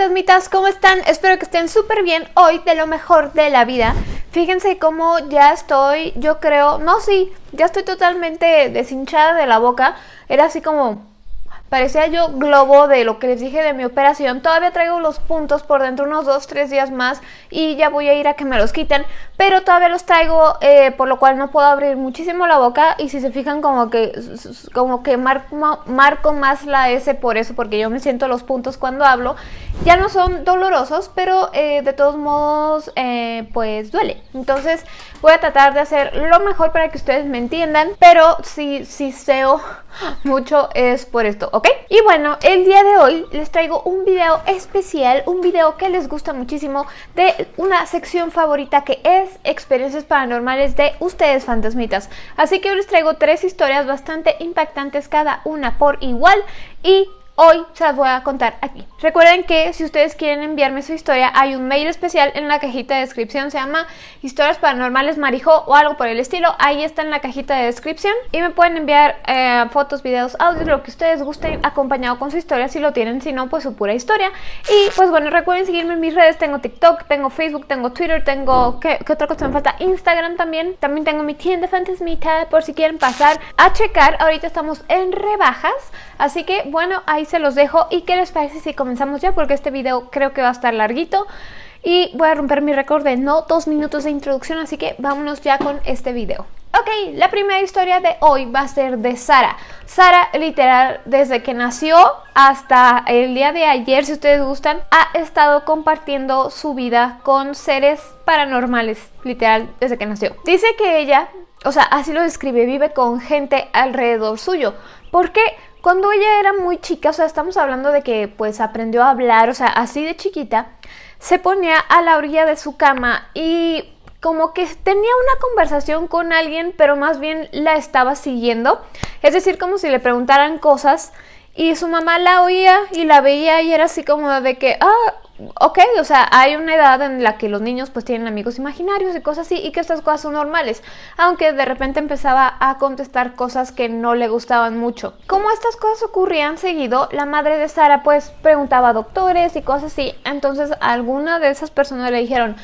fantasmitas, ¿cómo están? Espero que estén súper bien hoy de lo mejor de la vida. Fíjense cómo ya estoy, yo creo, no sí, ya estoy totalmente deshinchada de la boca. Era así como Parecía yo globo de lo que les dije de mi operación. Todavía traigo los puntos por dentro unos 2-3 días más y ya voy a ir a que me los quiten. Pero todavía los traigo, eh, por lo cual no puedo abrir muchísimo la boca. Y si se fijan como que, como que marco, más la S por eso, porque yo me siento los puntos cuando hablo. Ya no son dolorosos, pero eh, de todos modos, eh, pues duele. Entonces voy a tratar de hacer lo mejor para que ustedes me entiendan. Pero si, si seo mucho es por esto, Y bueno, el día de hoy les traigo un video especial, un video que les gusta muchísimo de una sección favorita que es experiencias paranormales de ustedes fantasmitas. Así que hoy les traigo tres historias bastante impactantes cada una por igual y Hoy se las voy a contar aquí. Recuerden que si ustedes quieren enviarme su historia, hay un mail especial en la cajita de descripción, se llama Historias Paranormales Marijo o algo por el estilo. Ahí está en la cajita de descripción y me pueden enviar eh, fotos, videos, audios, lo que ustedes gusten acompañado con su historia si lo tienen, si no, pues su pura historia. Y pues bueno, recuerden seguirme en mis redes, tengo TikTok, tengo Facebook, tengo Twitter, tengo... ¿Qué, qué otra cosa me falta? Instagram también. También tengo mi tienda fantasmita por si quieren pasar a checar. Ahorita estamos en rebajas, así que bueno, ahí se los dejo y qué les parece si comenzamos ya porque este video creo que va a estar larguito y voy a romper mi récord de no dos minutos de introducción así que vámonos ya con este video. Ok, la primera historia de hoy va a ser de Sara. Sara, literal, desde que nació hasta el día de ayer, si ustedes gustan, ha estado compartiendo su vida con seres paranormales, literal, desde que nació. Dice que ella, o sea, así lo describe, vive con gente alrededor suyo. ¿Por qué? Cuando ella era muy chica, o sea, estamos hablando de que pues aprendió a hablar, o sea, así de chiquita, se ponía a la orilla de su cama y como que tenía una conversación con alguien, pero más bien la estaba siguiendo. Es decir, como si le preguntaran cosas y su mamá la oía y la veía y era así como de que, ah, ok, o sea, hay una edad en la que los niños pues tienen amigos imaginarios y cosas así y que estas cosas son normales, aunque de repente empezaba a contestar cosas que no le gustaban mucho. Como estas cosas ocurrían seguido, la madre de Sara pues preguntaba a doctores y cosas así, entonces alguna de esas personas le dijeron,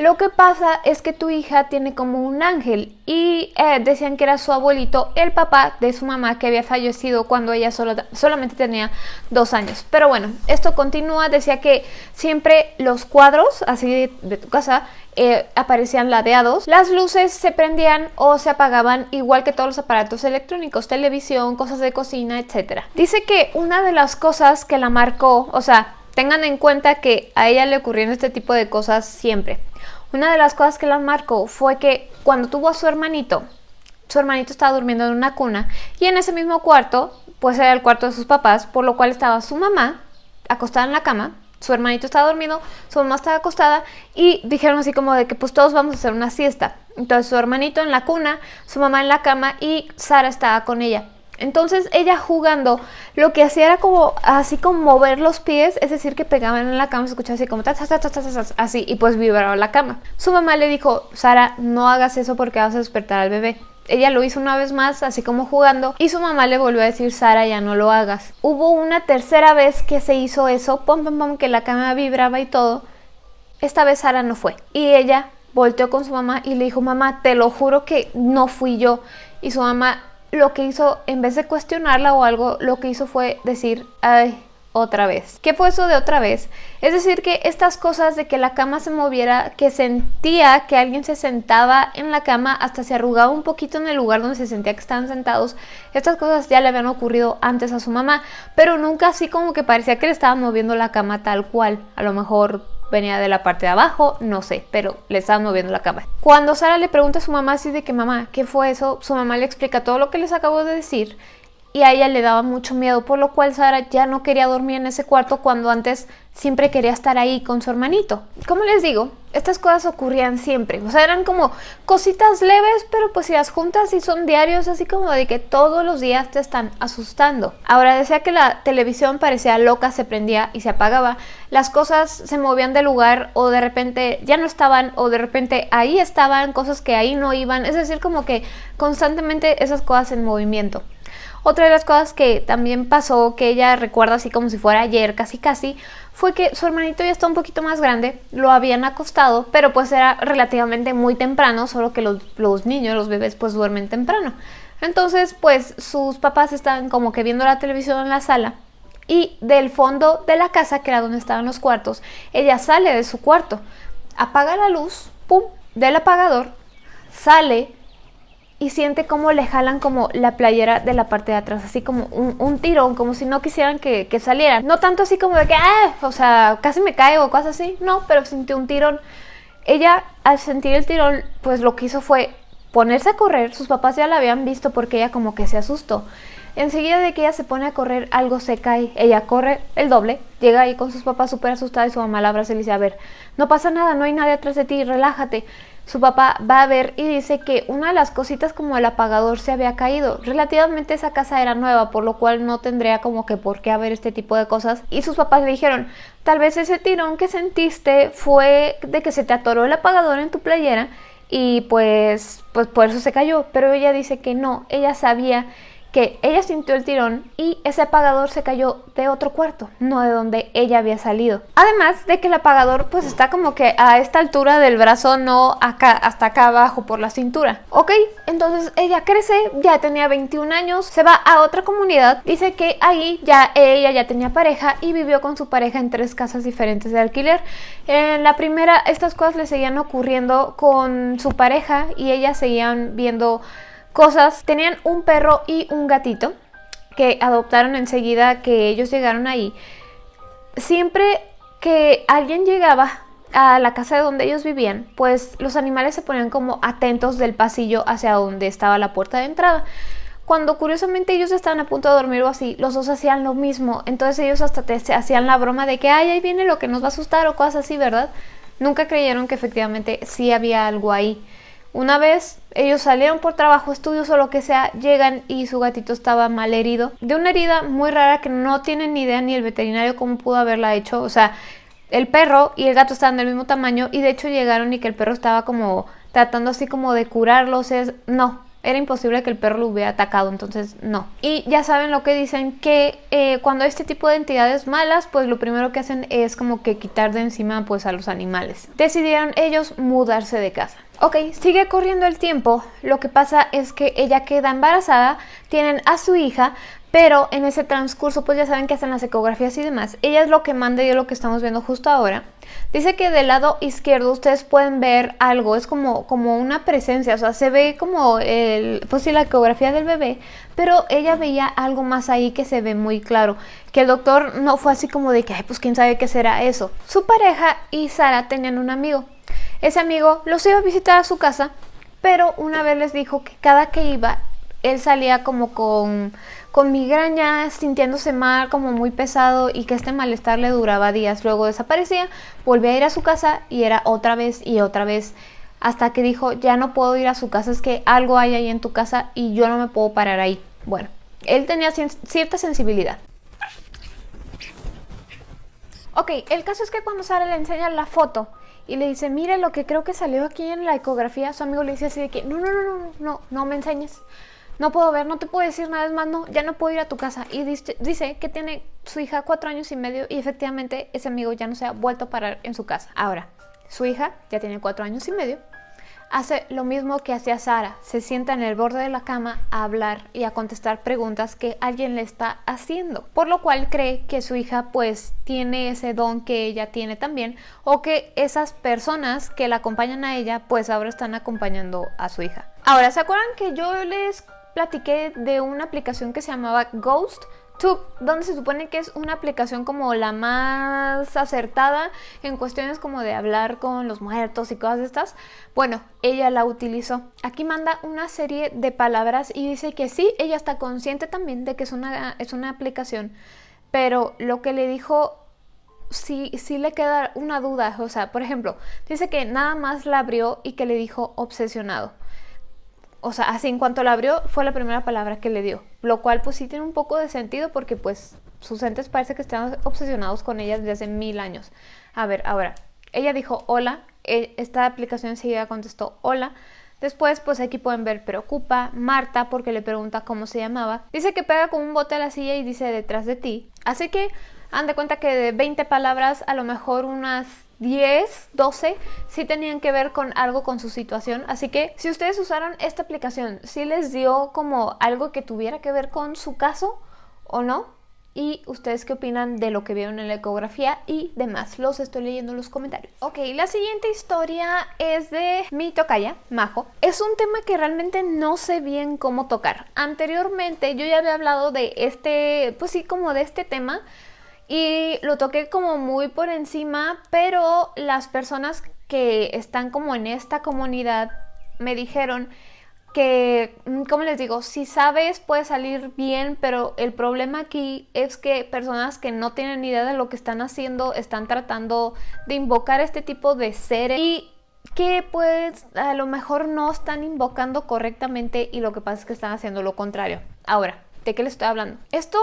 lo que pasa es que tu hija tiene como un ángel y eh, decían que era su abuelito, el papá de su mamá que había fallecido cuando ella solamente tenía dos años. Pero bueno, esto continúa, decía que siempre los cuadros así de, tu casa eh, aparecían ladeados, las luces se prendían o se apagaban igual que todos los aparatos electrónicos, televisión, cosas de cocina, etc. Dice que una de las cosas que la marcó, o sea, tengan en cuenta que a ella le ocurrieron este tipo de cosas siempre. Una de las cosas que la marcó fue que cuando tuvo a su hermanito, su hermanito estaba durmiendo en una cuna y en ese mismo cuarto, pues era el cuarto de sus papás, por lo cual estaba su mamá acostada en la cama, su hermanito estaba dormido, su mamá estaba acostada y dijeron así como de que pues todos vamos a hacer una siesta. Entonces su hermanito en la cuna, su mamá en la cama y Sara estaba con ella. Entonces ella jugando lo que hacía era como así como mover los pies, es decir que pegaban en la cama, se escuchaba así como ta, ta, ta, así y pues vibraba la cama. Su mamá le dijo, Sara, no hagas eso porque vas a despertar al bebé. Ella lo hizo una vez más, así como jugando, y su mamá le volvió a decir, Sara, ya no lo hagas. Hubo una tercera vez que se hizo eso, pom, pom, pom, que la cama vibraba y todo. Esta vez Sara no fue. Y ella volteó con su mamá y le dijo, mamá, te lo juro que no fui yo. Y su mamá lo que hizo, en vez de cuestionarla o algo, lo que hizo fue decir, ay, otra vez. ¿Qué fue eso de otra vez? Es decir, que estas cosas de que la cama se moviera, que sentía que alguien se sentaba en la cama, hasta se arrugaba un poquito en el lugar donde se sentía que estaban sentados, estas cosas ya le habían ocurrido antes a su mamá, pero nunca así como que parecía que le estaban moviendo la cama tal cual. A lo mejor venía de la parte de abajo, no sé, pero le estaban moviendo la cama. Cuando Sara le pregunta a su mamá así de que mamá, ¿qué fue eso? Su mamá le explica todo lo que les acabo de decir y a ella le daba mucho miedo, por lo cual Sara ya no quería dormir en ese cuarto cuando antes siempre quería estar ahí con su hermanito. Como les digo, estas cosas ocurrían siempre, o sea, eran como cositas leves, pero pues si las juntas y son diarios, así como de que todos los días te están asustando. Ahora decía que la televisión parecía loca, se prendía y se apagaba, las cosas se movían de lugar o de repente ya no estaban o de repente ahí estaban, cosas que ahí no iban, es decir, como que constantemente esas cosas en movimiento. Otra de las cosas que también pasó, que ella recuerda así como si fuera ayer, casi casi, fue que su hermanito ya está un poquito más grande, lo habían acostado, pero pues era relativamente muy temprano, solo que los, los niños, los bebés, pues duermen temprano. Entonces, pues sus papás estaban como que viendo la televisión en la sala y del fondo de la casa, que era donde estaban los cuartos, ella sale de su cuarto, apaga la luz, pum, del apagador, sale y siente como le jalan como la playera de la parte de atrás, así como un, tirón, como si no quisieran que, que salieran. No tanto así como de que, ah, o sea, casi me caigo o cosas así, no, pero sintió un tirón. Ella al sentir el tirón, pues lo que hizo fue ponerse a correr, sus papás ya la habían visto porque ella como que se asustó. Enseguida de que ella se pone a correr, algo se cae. Ella corre el doble, llega ahí con sus papás súper asustada y su mamá la abraza y le dice, a ver, no pasa nada, no hay nadie atrás de ti, relájate. Su papá va a ver y dice que una de las cositas como el apagador se había caído. Relativamente esa casa era nueva, por lo cual no tendría como que por qué haber este tipo de cosas. Y sus papás le dijeron, tal vez ese tirón que sentiste fue de que se te atoró el apagador en tu playera y pues, pues por eso se cayó. Pero ella dice que no, ella sabía que ella sintió el tirón y ese apagador se cayó de otro cuarto, no de donde ella había salido. Además de que el apagador pues está como que a esta altura del brazo, no acá, hasta acá abajo por la cintura. Ok, entonces ella crece, ya tenía 21 años, se va a otra comunidad, dice que ahí ya ella ya tenía pareja y vivió con su pareja en tres casas diferentes de alquiler. En la primera estas cosas le seguían ocurriendo con su pareja y ellas seguían viendo cosas. Tenían un perro y un gatito que adoptaron enseguida que ellos llegaron ahí. Siempre que alguien llegaba a la casa de donde ellos vivían, pues los animales se ponían como atentos del pasillo hacia donde estaba la puerta de entrada. Cuando curiosamente ellos estaban a punto de dormir o así, los dos hacían lo mismo. Entonces ellos hasta te hacían la broma de que, ay, ahí viene lo que nos va a asustar o cosas así, ¿verdad? Nunca creyeron que efectivamente sí había algo ahí. Una vez ellos salieron por trabajo, estudios o lo que sea, llegan y su gatito estaba mal herido. De una herida muy rara que no tienen ni idea ni el veterinario cómo pudo haberla hecho. O sea, el perro y el gato estaban del mismo tamaño y de hecho llegaron y que el perro estaba como tratando así como de curarlos. Es, no, era imposible que el perro lo hubiera atacado, entonces no. Y ya saben lo que dicen, que eh, cuando este tipo de entidades malas, pues lo primero que hacen es como que quitar de encima pues a los animales. Decidieron ellos mudarse de casa. Ok, sigue corriendo el tiempo, lo que pasa es que ella queda embarazada, tienen a su hija, pero en ese transcurso pues ya saben que hacen las ecografías y demás. Ella es lo que manda y es lo que estamos viendo justo ahora. Dice que del lado izquierdo ustedes pueden ver algo, es como, como una presencia, o sea, se ve como el, pues sí, la ecografía del bebé, pero ella veía algo más ahí que se ve muy claro, que el doctor no fue así como de que, pues quién sabe qué será eso. Su pareja y Sara tenían un amigo, ese amigo los iba a visitar a su casa, pero una vez les dijo que cada que iba, él salía como con, con migraña, sintiéndose mal, como muy pesado y que este malestar le duraba días. Luego desaparecía, volvía a ir a su casa y era otra vez y otra vez hasta que dijo, ya no puedo ir a su casa, es que algo hay ahí en tu casa y yo no me puedo parar ahí. Bueno, él tenía cierta sensibilidad. Ok, el caso es que cuando Sara le enseña la foto y le dice, mire lo que creo que salió aquí en la ecografía, su amigo le dice así de que, no, no, no, no, no, no me enseñes. No puedo ver, no te puedo decir nada más, no, ya no puedo ir a tu casa. Y dice, dice que tiene su hija cuatro años y medio y efectivamente ese amigo ya no se ha vuelto a parar en su casa. Ahora, su hija ya tiene cuatro años y medio hace lo mismo que hacía Sara, se sienta en el borde de la cama a hablar y a contestar preguntas que alguien le está haciendo, por lo cual cree que su hija pues tiene ese don que ella tiene también o que esas personas que la acompañan a ella pues ahora están acompañando a su hija. Ahora, ¿se acuerdan que yo les platiqué de una aplicación que se llamaba Ghost? Donde se supone que es una aplicación como la más acertada en cuestiones como de hablar con los muertos y cosas de estas. Bueno, ella la utilizó. Aquí manda una serie de palabras y dice que sí, ella está consciente también de que es una, es una aplicación, pero lo que le dijo sí, sí le queda una duda. O sea, por ejemplo, dice que nada más la abrió y que le dijo obsesionado o sea, así en cuanto la abrió fue la primera palabra que le dio, lo cual pues sí tiene un poco de sentido porque pues sus entes parece que están obsesionados con ella desde hace mil años. A ver, ahora, ella dijo hola, e, esta aplicación enseguida contestó hola, Después, pues aquí pueden ver preocupa, Marta, porque le pregunta cómo se llamaba. Dice que pega con un bote a la silla y dice detrás de ti. Así que, han de cuenta que de 20 palabras, a lo mejor unas 10, 12, sí tenían que ver con algo con su situación. Así que si ustedes usaron esta aplicación, si les dio como algo que tuviera que ver con su caso o no, y ustedes qué opinan de lo que vieron en la ecografía y demás. Los estoy leyendo en los comentarios. Ok, la siguiente historia es de mi tocaya, Majo. Es un tema que realmente no sé bien cómo tocar. Anteriormente yo ya había hablado de este, pues sí, como de este tema y lo toqué como muy por encima, pero las personas que están como en esta comunidad me dijeron que, mm, como les digo, si sabes puede salir bien, pero el problema aquí es que personas que no tienen idea de lo que están haciendo están tratando de invocar este tipo de seres y que pues a lo mejor no están invocando correctamente y lo que pasa es que están haciendo lo contrario. Ahora, ¿de qué les estoy hablando? Esto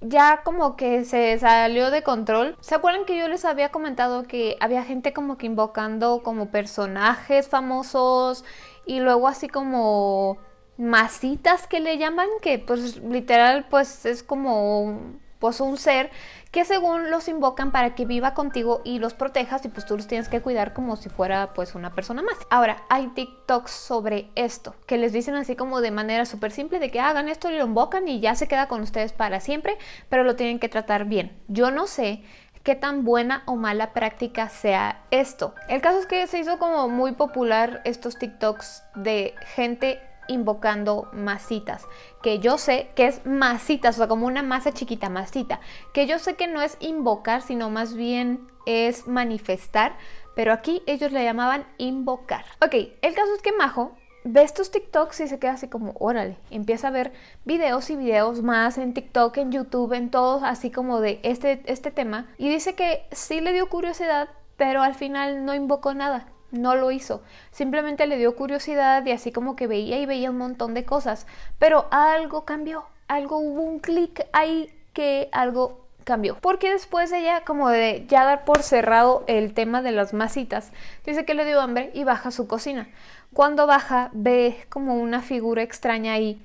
ya como que se salió de control. ¿Se acuerdan que yo les había comentado que había gente como que invocando como personajes famosos y luego así como masitas que le llaman, que pues literal pues es como pues un ser que según los invocan para que viva contigo y los protejas y pues tú los tienes que cuidar como si fuera pues una persona más. Ahora, hay TikToks sobre esto, que les dicen así como de manera súper simple de que hagan esto y lo invocan y ya se queda con ustedes para siempre, pero lo tienen que tratar bien. Yo no sé qué tan buena o mala práctica sea esto. El caso es que se hizo como muy popular estos TikToks de gente invocando masitas, que yo sé que es masitas, o sea, como una masa chiquita, masita, que yo sé que no es invocar, sino más bien es manifestar, pero aquí ellos le llamaban invocar. Ok, el caso es que Majo ve estos TikToks y se queda así como, órale, empieza a ver videos y videos más en TikTok, en YouTube, en todos, así como de este, este tema, y dice que sí le dio curiosidad, pero al final no invocó nada no lo hizo. Simplemente le dio curiosidad y así como que veía y veía un montón de cosas. Pero algo cambió, algo hubo un clic ahí que algo cambió. Porque después ella, como de ya dar por cerrado el tema de las masitas, dice que le dio hambre y baja a su cocina. Cuando baja, ve como una figura extraña ahí.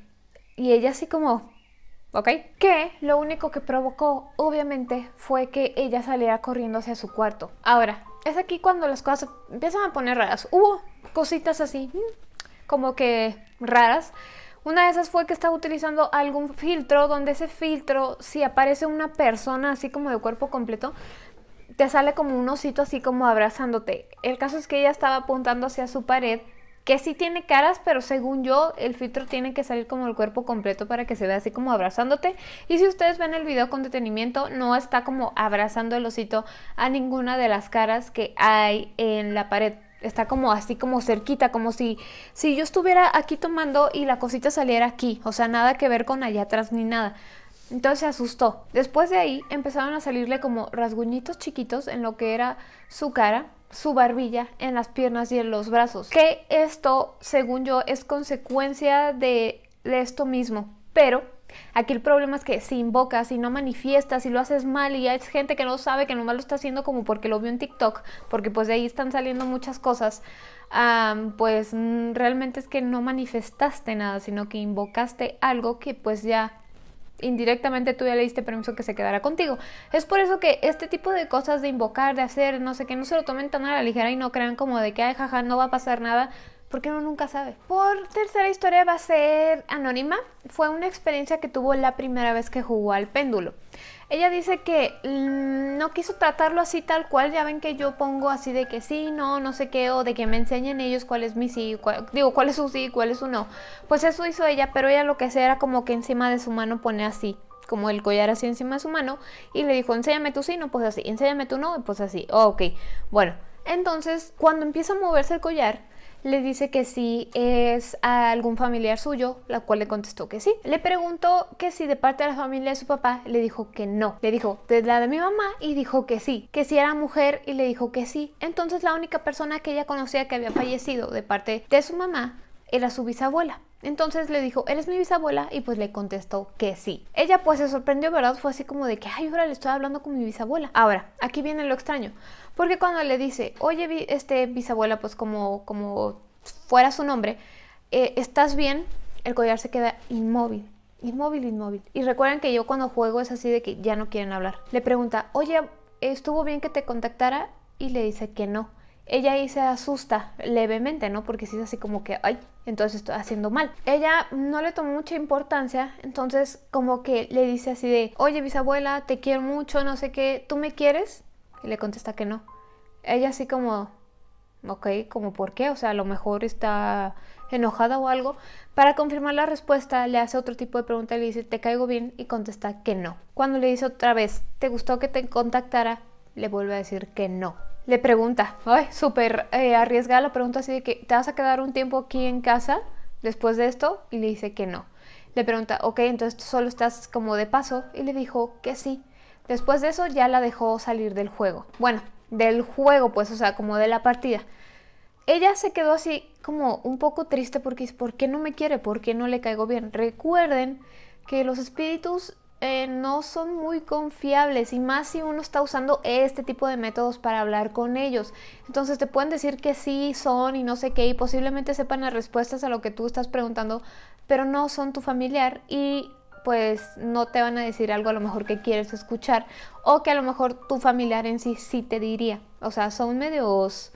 Y ella así como, ¿ok? Que lo único que provocó, obviamente, fue que ella saliera corriendo hacia su cuarto. Ahora, es aquí cuando las cosas empiezan a poner raras. Hubo cositas así, mm, como que raras. Una de esas fue que estaba utilizando algún filtro, donde ese filtro, si aparece una persona así como de cuerpo completo, te sale como un osito así como abrazándote. El caso es que ella estaba apuntando hacia su pared que sí tiene caras, pero según yo el filtro tiene que salir como el cuerpo completo para que se vea así como abrazándote. Y si ustedes ven el video con detenimiento, no está como abrazando el osito a ninguna de las caras que hay en la pared. Está como así como cerquita, como si, si yo estuviera aquí tomando y la cosita saliera aquí. O sea, nada que ver con allá atrás ni nada. Entonces se asustó. Después de ahí empezaron a salirle como rasguñitos chiquitos en lo que era su cara su barbilla en las piernas y en los brazos. Que esto, según yo, es consecuencia de, esto mismo. Pero aquí el problema es que si invocas, y no manifiestas, si lo haces mal y hay gente que no sabe que nomás lo está haciendo como porque lo vio en TikTok, porque pues de ahí están saliendo muchas cosas, pues mm, realmente es que no manifestaste nada, sino que invocaste algo que pues ya indirectamente tú ya le diste permiso que se quedara contigo. Es por eso que este tipo de cosas de invocar, de hacer, no sé qué, no se lo tomen tan a la ligera y no crean como de que, ay, jaja, no va a pasar nada, porque uno nunca sabe. Por tercera historia va a ser anónima. Fue una experiencia que tuvo la primera vez que jugó al péndulo. Ella dice que mm, no quiso tratarlo así tal cual, ya ven que yo pongo así de que sí, no, no sé qué, o de que me enseñen ellos cuál es mi sí, digo, cuál es su sí, cuál es su no. Pues eso hizo ella, pero ella lo que hacía era como que encima de su mano pone así, como el collar así encima de su mano, y le dijo, enséñame tu sí, no, pues así, enséñame tu no, pues así, oh, ok. Bueno, entonces cuando empieza a moverse el collar, le dice que sí es a algún familiar suyo, la cual le contestó que sí. Le preguntó que si de parte de la familia de su papá, le dijo que no. Le dijo de la de mi mamá y dijo que sí. Que si era mujer y le dijo que sí. Entonces la única persona que ella conocía que había fallecido de parte de su mamá era su bisabuela. Entonces le dijo, ¿eres mi bisabuela? Y pues le contestó que sí. Ella pues se sorprendió, ¿verdad? Fue así como de que, ay, ahora le estoy hablando con mi bisabuela. Ahora, aquí viene lo extraño. Porque cuando le dice, oye, este bisabuela, pues como, como fuera su nombre, eh, ¿estás bien? El collar se queda inmóvil. Inmóvil, inmóvil. Y recuerden que yo cuando juego es así de que ya no quieren hablar. Le pregunta, oye, ¿estuvo bien que te contactara? Y le dice que no. Ella ahí se asusta levemente, ¿no? Porque si es así como que, ay, entonces estoy haciendo mal. Ella no le tomó mucha importancia, entonces como que le dice así de, oye bisabuela, te quiero mucho, no sé qué, ¿tú me quieres? Y le contesta que no. Ella así como, ok, como por qué, o sea, a lo mejor está enojada o algo. Para confirmar la respuesta le hace otro tipo de pregunta le dice, ¿te caigo bien? Y contesta que no. Cuando le dice otra vez, ¿te gustó que te contactara? Le vuelve a decir que no le pregunta, ay, súper eh, arriesgada la pregunta así de que, ¿te vas a quedar un tiempo aquí en casa después de esto? Y le dice que no. Le pregunta, ok, entonces solo estás como de paso. Y le dijo que sí. Después de eso ya la dejó salir del juego. Bueno, del juego, pues, o sea, como de la partida. Ella se quedó así como un poco triste porque ¿por qué no me quiere? ¿Por qué no le caigo bien? Recuerden que los espíritus eh, no son muy confiables y más si uno está usando este tipo de métodos para hablar con ellos. Entonces te pueden decir que sí son y no sé qué y posiblemente sepan las respuestas a lo que tú estás preguntando, pero no son tu familiar y pues no te van a decir algo a lo mejor que quieres escuchar o que a lo mejor tu familiar en sí sí te diría. O sea, son medios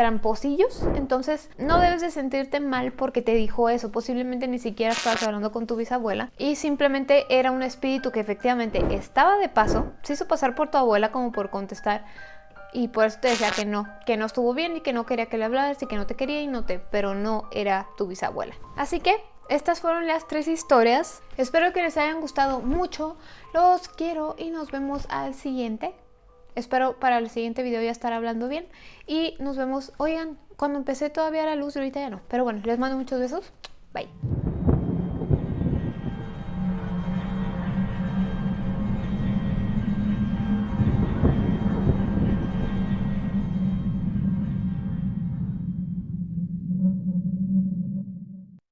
tramposillos, entonces no debes de sentirte mal porque te dijo eso, posiblemente ni siquiera estabas hablando con tu bisabuela y simplemente era un espíritu que efectivamente estaba de paso, se hizo pasar por tu abuela como por contestar y por eso te decía que no, que no estuvo bien y que no quería que le hablaras y que no te quería y no te, pero no era tu bisabuela. Así que estas fueron las tres historias. Espero que les hayan gustado mucho. Los quiero y nos vemos al siguiente. Espero para el siguiente video ya estar hablando bien. Y nos vemos, oigan, cuando empecé todavía la luz y ahorita ya no. Pero bueno, les mando muchos besos. Bye.